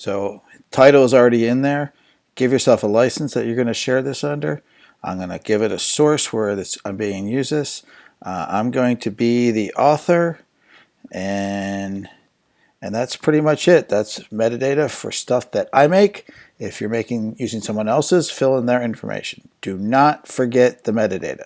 So title is already in there. Give yourself a license that you're going to share this under. I'm going to give it a source where this, I'm being used this. Uh, I'm going to be the author and and that's pretty much it. That's metadata for stuff that I make. If you're making using someone else's, fill in their information. Do not forget the metadata.